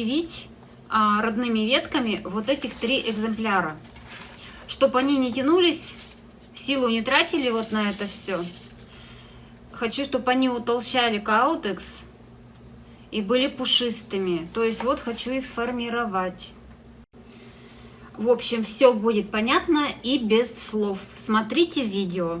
привить а, родными ветками вот этих три экземпляра. Чтобы они не тянулись, силу не тратили вот на это все. Хочу, чтобы они утолщали каутекс и были пушистыми. То есть вот хочу их сформировать. В общем, все будет понятно и без слов. Смотрите видео.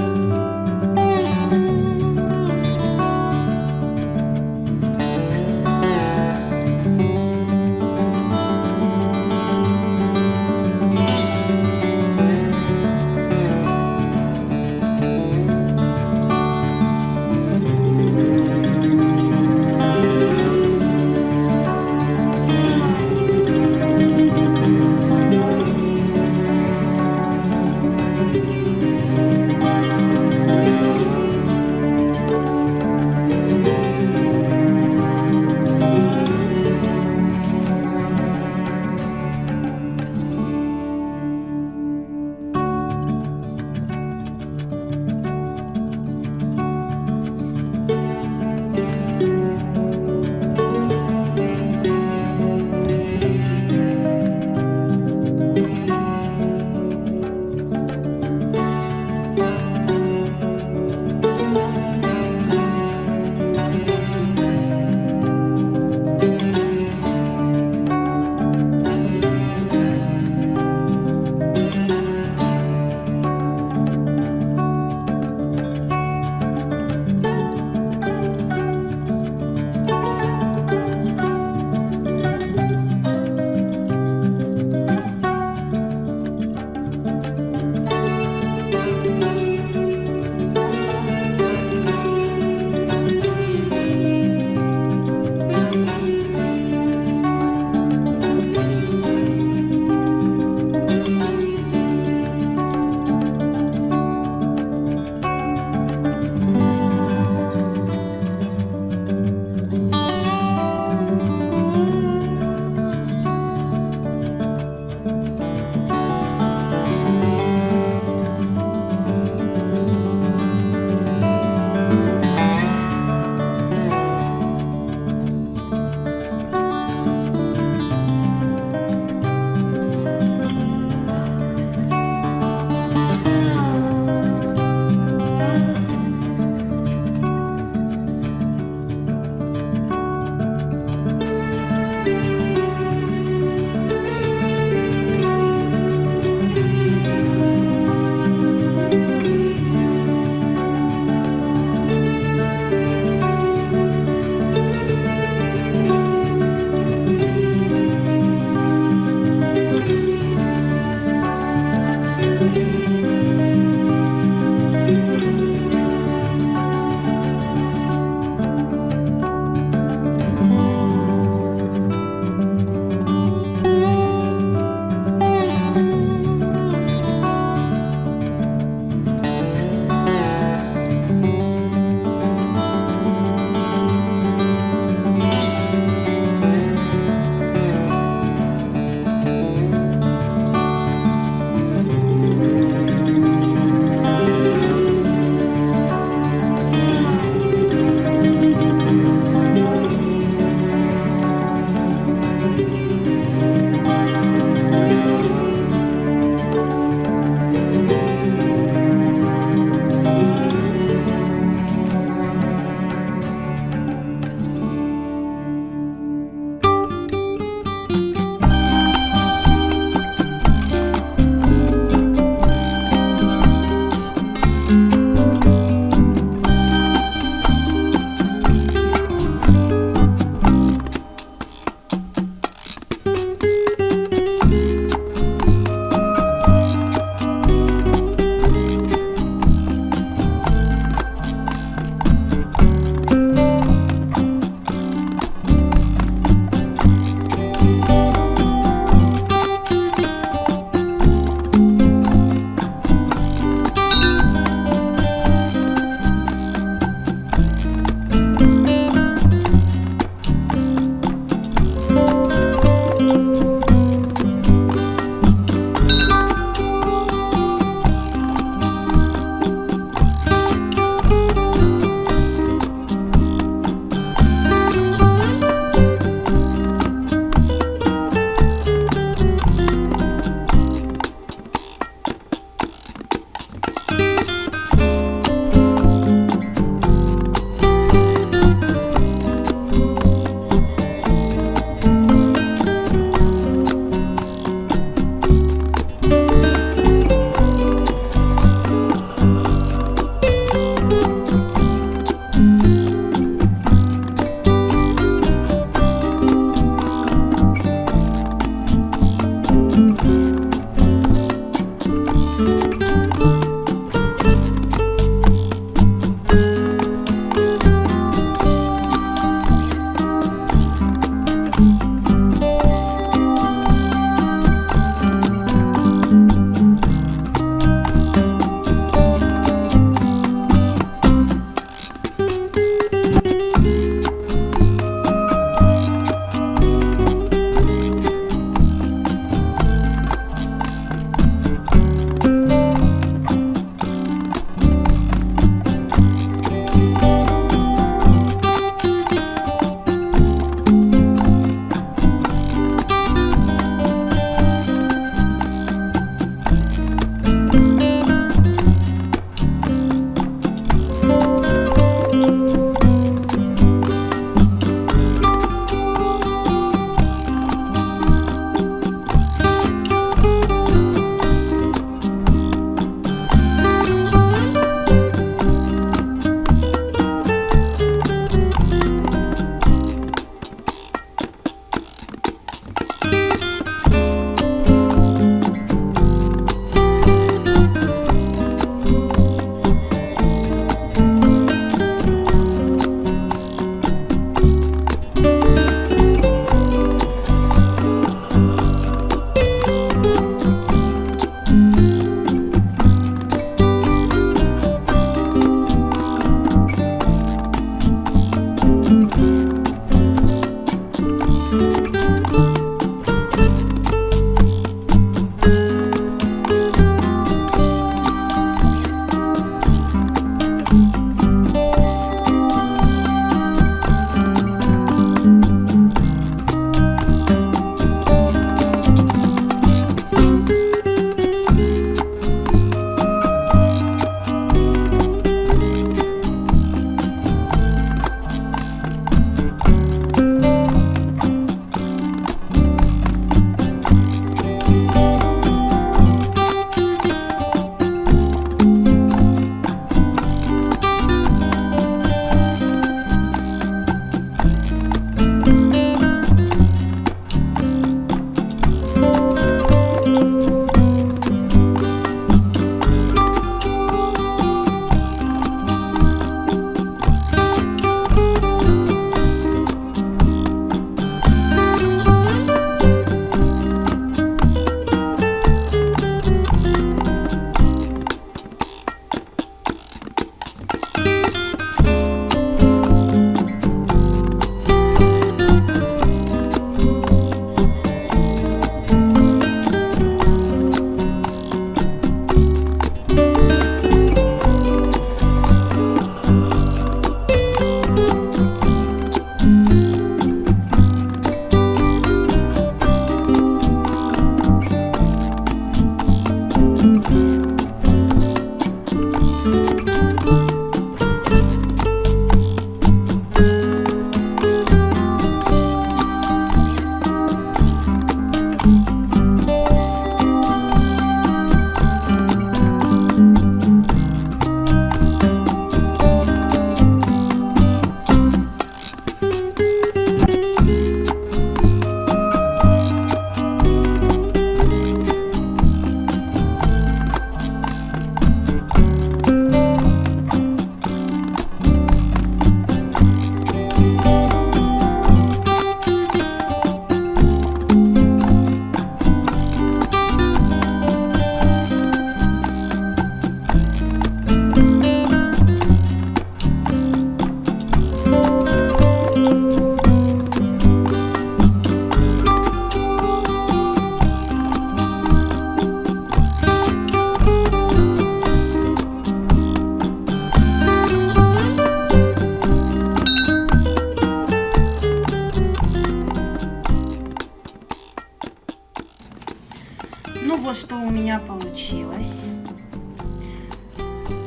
Получилось.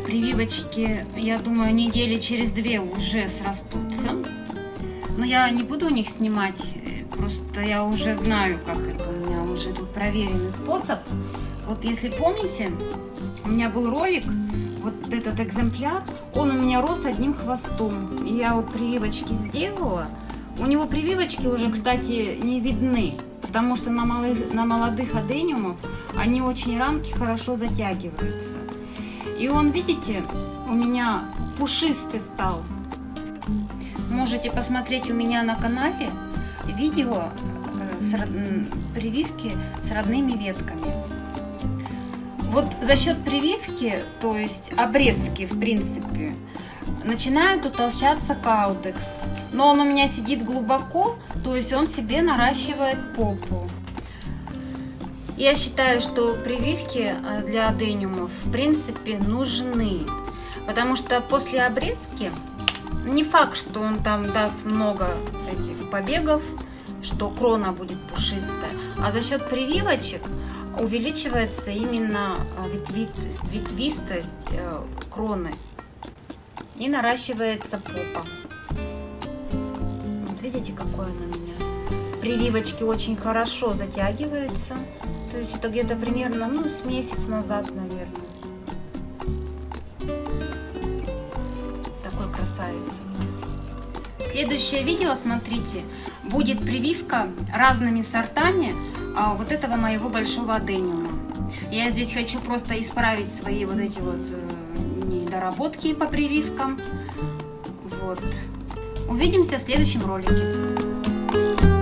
Прививочки, я думаю, недели через две уже срастутся. Но я не буду у них снимать, э, просто я уже знаю, как это. У меня уже тут проверенный способ. Вот если помните, у меня был ролик, вот этот экземпляр, он у меня рос одним хвостом. И я вот прививочки сделала. У него прививочки уже, кстати, не видны, потому что на, малых, на молодых адениумов они очень ранки хорошо затягиваются. И он, видите, у меня пушистый стал. Можете посмотреть у меня на канале видео э, с прививки с родными ветками. Вот за счет прививки, то есть обрезки, в принципе, начинает утолщаться каудекс. Но он у меня сидит глубоко, то есть он себе наращивает попу. Я считаю, что прививки э, для адениумов в принципе нужны, потому что после обрезки не факт, что он там даст много этих побегов, что крона будет пушистая, а за счет прививочек увеличивается именно э, ветви, ветвистость э, кроны и наращивается попа. Вот видите, какое она у меня. Прививочки очень хорошо затягиваются. То есть это где-то примерно, ну, с месяц назад, наверное. Такой красавец. Следующее видео, смотрите, будет прививка разными сортами а, вот этого моего большого адениума. Я здесь хочу просто исправить свои вот эти вот э, недоработки по прививкам. Вот. Увидимся в следующем ролике.